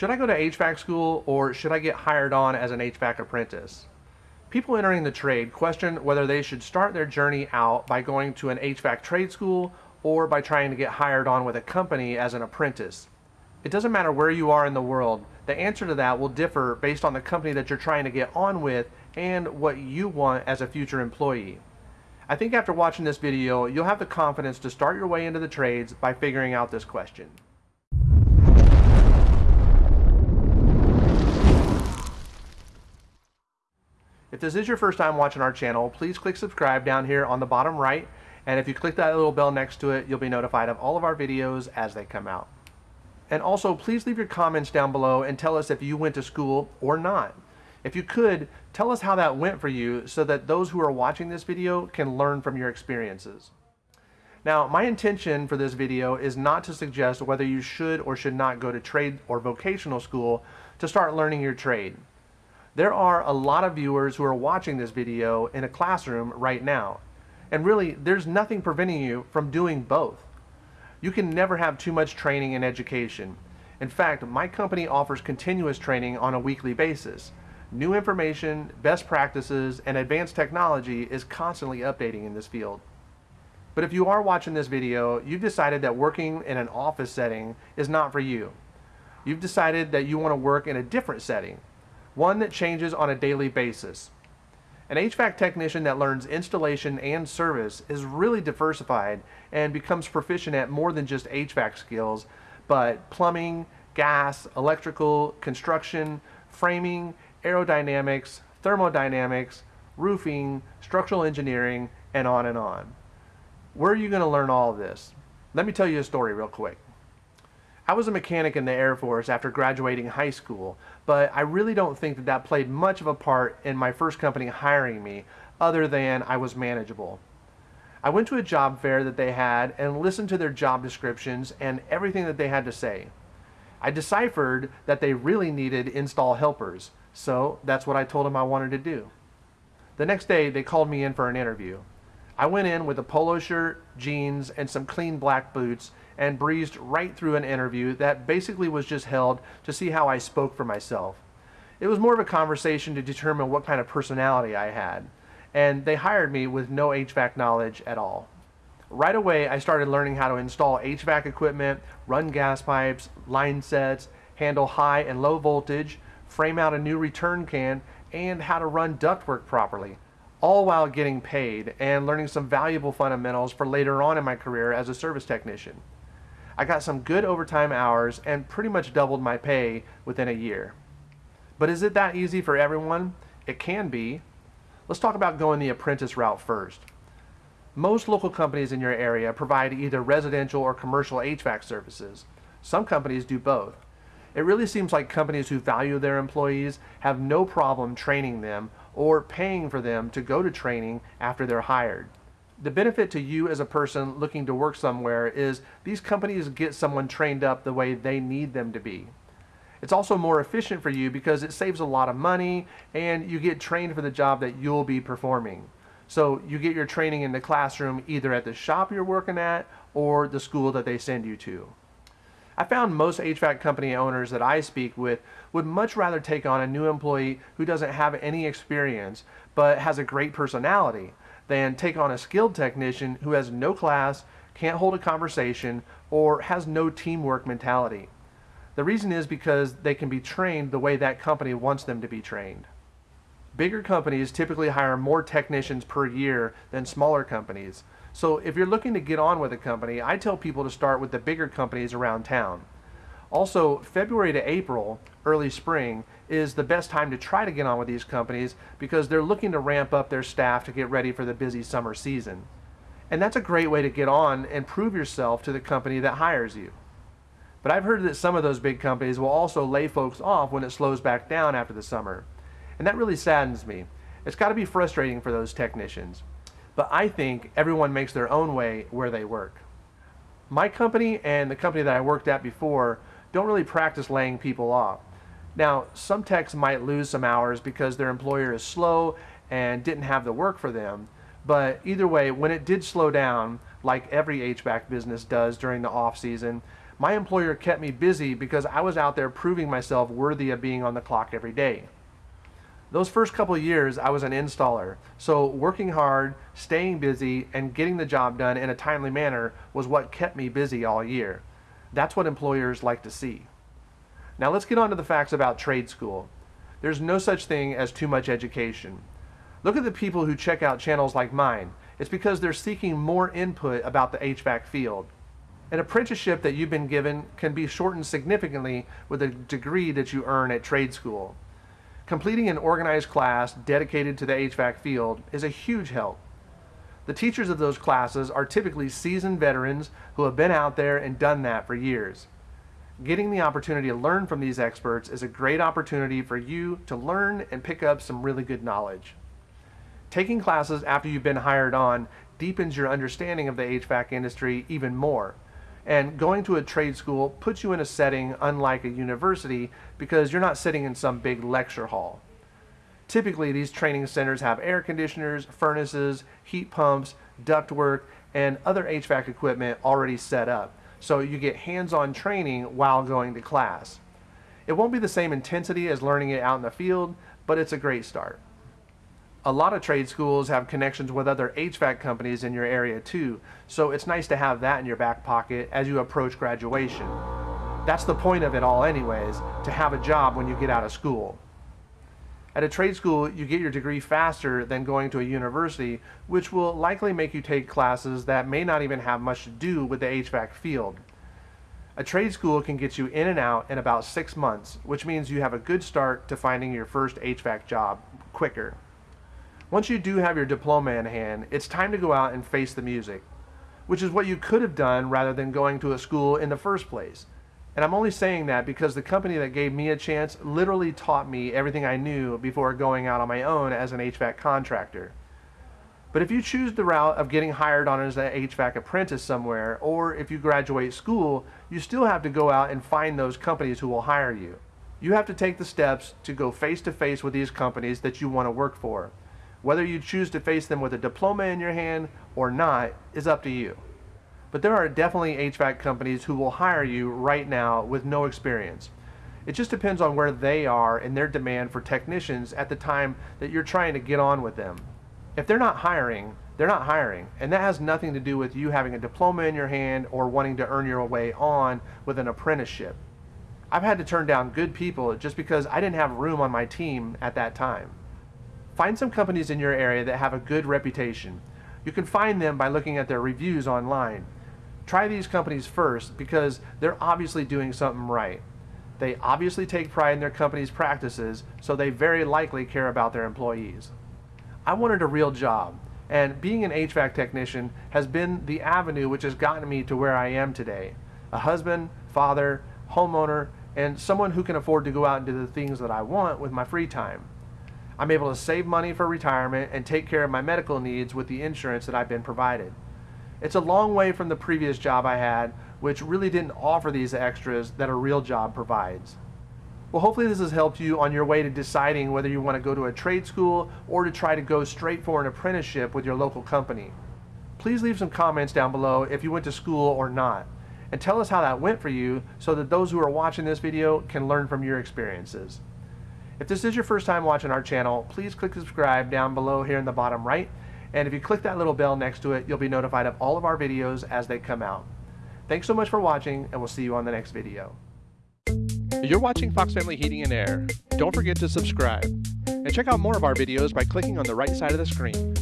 Should I go to HVAC school or should I get hired on as an HVAC apprentice? People entering the trade question whether they should start their journey out by going to an HVAC trade school or by trying to get hired on with a company as an apprentice. It doesn't matter where you are in the world, the answer to that will differ based on the company that you're trying to get on with and what you want as a future employee. I think after watching this video, you'll have the confidence to start your way into the trades by figuring out this question. If this is your first time watching our channel, please click subscribe down here on the bottom right. And if you click that little bell next to it, you'll be notified of all of our videos as they come out. And also, please leave your comments down below and tell us if you went to school or not. If you could, tell us how that went for you so that those who are watching this video can learn from your experiences. Now, my intention for this video is not to suggest whether you should or should not go to trade or vocational school to start learning your trade. There are a lot of viewers who are watching this video in a classroom right now. And really, there's nothing preventing you from doing both. You can never have too much training and education. In fact, my company offers continuous training on a weekly basis. New information, best practices, and advanced technology is constantly updating in this field. But if you are watching this video, you've decided that working in an office setting is not for you. You've decided that you want to work in a different setting, one that changes on a daily basis. An HVAC technician that learns installation and service is really diversified and becomes proficient at more than just HVAC skills, but plumbing, gas, electrical, construction, framing, aerodynamics, thermodynamics, roofing, structural engineering, and on and on. Where are you going to learn all of this? Let me tell you a story real quick. I was a mechanic in the Air Force after graduating high school, but I really don't think that that played much of a part in my first company hiring me, other than I was manageable. I went to a job fair that they had and listened to their job descriptions and everything that they had to say. I deciphered that they really needed install helpers, so that's what I told them I wanted to do. The next day, they called me in for an interview. I went in with a polo shirt, jeans, and some clean black boots and breezed right through an interview that basically was just held to see how I spoke for myself. It was more of a conversation to determine what kind of personality I had, and they hired me with no HVAC knowledge at all. Right away, I started learning how to install HVAC equipment, run gas pipes, line sets, handle high and low voltage, frame out a new return can, and how to run ductwork properly, all while getting paid and learning some valuable fundamentals for later on in my career as a service technician. I got some good overtime hours and pretty much doubled my pay within a year. But is it that easy for everyone? It can be. Let's talk about going the apprentice route first. Most local companies in your area provide either residential or commercial HVAC services. Some companies do both. It really seems like companies who value their employees have no problem training them or paying for them to go to training after they're hired. The benefit to you as a person looking to work somewhere is these companies get someone trained up the way they need them to be. It's also more efficient for you because it saves a lot of money and you get trained for the job that you'll be performing. So you get your training in the classroom either at the shop you're working at or the school that they send you to. I found most HVAC company owners that I speak with would much rather take on a new employee who doesn't have any experience but has a great personality than take on a skilled technician who has no class, can't hold a conversation, or has no teamwork mentality. The reason is because they can be trained the way that company wants them to be trained. Bigger companies typically hire more technicians per year than smaller companies, so if you're looking to get on with a company, I tell people to start with the bigger companies around town. Also, February to April, early spring, is the best time to try to get on with these companies because they're looking to ramp up their staff to get ready for the busy summer season. And that's a great way to get on and prove yourself to the company that hires you. But I've heard that some of those big companies will also lay folks off when it slows back down after the summer. And that really saddens me. It's got to be frustrating for those technicians but I think everyone makes their own way where they work. My company and the company that I worked at before don't really practice laying people off. Now, some techs might lose some hours because their employer is slow and didn't have the work for them, but either way, when it did slow down, like every HVAC business does during the off season, My employer kept me busy because I was out there proving myself worthy of being on the clock every day. Those first couple years, I was an installer, so working hard, staying busy, and getting the job done in a timely manner was what kept me busy all year. That's what employers like to see. Now let's get on to the facts about trade school. There's no such thing as too much education. Look at the people who check out channels like mine. It's because they're seeking more input about the HVAC field. An apprenticeship that you've been given can be shortened significantly with a degree that you earn at trade school. Completing an organized class dedicated to the HVAC field is a huge help. The teachers of those classes are typically seasoned veterans who have been out there and done that for years. Getting the opportunity to learn from these experts is a great opportunity for you to learn and pick up some really good knowledge. Taking classes after you've been hired on deepens your understanding of the HVAC industry even more and going to a trade school puts you in a setting unlike a university because you're not sitting in some big lecture hall. Typically, these training centers have air conditioners, furnaces, heat pumps, ductwork, and other HVAC equipment already set up. So you get hands-on training while going to class. It won't be the same intensity as learning it out in the field, but it's a great start a lot of trade schools have connections with other HVAC companies in your area too, so it's nice to have that in your back pocket as you approach graduation. That's the point of it all anyways, to have a job when you get out of school. At a trade school, you get your degree faster than going to a university, which will likely make you take classes that may not even have much to do with the HVAC field. A trade school can get you in and out in about six months, which means you have a good start to finding your first HVAC job quicker. Once you do have your diploma in hand, it's time to go out and face the music, which is what you could have done rather than going to a school in the first place. And I'm only saying that because the company that gave me a chance literally taught me everything I knew before going out on my own as an HVAC contractor. But if you choose the route of getting hired on as an HVAC apprentice somewhere, or if you graduate school, you still have to go out and find those companies who will hire you. You have to take the steps to go face to face with these companies that you want to work for. Whether you choose to face them with a diploma in your hand or not is up to you. But there are definitely HVAC companies who will hire you right now with no experience. It just depends on where they are and their demand for technicians at the time that you're trying to get on with them. If they're not hiring, they're not hiring. And that has nothing to do with you having a diploma in your hand or wanting to earn your way on with an apprenticeship. I've had to turn down good people just because I didn't have room on my team at that time. Find some companies in your area that have a good reputation. You can find them by looking at their reviews online. Try these companies first because they're obviously doing something right. They obviously take pride in their company's practices, so they very likely care about their employees. I wanted a real job, and being an HVAC technician has been the avenue which has gotten me to where I am today. A husband, father, homeowner, and someone who can afford to go out and do the things that I want with my free time. I'm able to save money for retirement and take care of my medical needs with the insurance that I've been provided. It's a long way from the previous job I had, which really didn't offer these extras that a real job provides. Well, hopefully this has helped you on your way to deciding whether you want to go to a trade school or to try to go straight for an apprenticeship with your local company. Please leave some comments down below if you went to school or not, and tell us how that went for you so that those who are watching this video can learn from your experiences. If this is your first time watching our channel, please click subscribe down below here in the bottom right. And if you click that little bell next to it, you'll be notified of all of our videos as they come out. Thanks so much for watching, and we'll see you on the next video. You're watching Fox Family Heating and Air. Don't forget to subscribe. And check out more of our videos by clicking on the right side of the screen.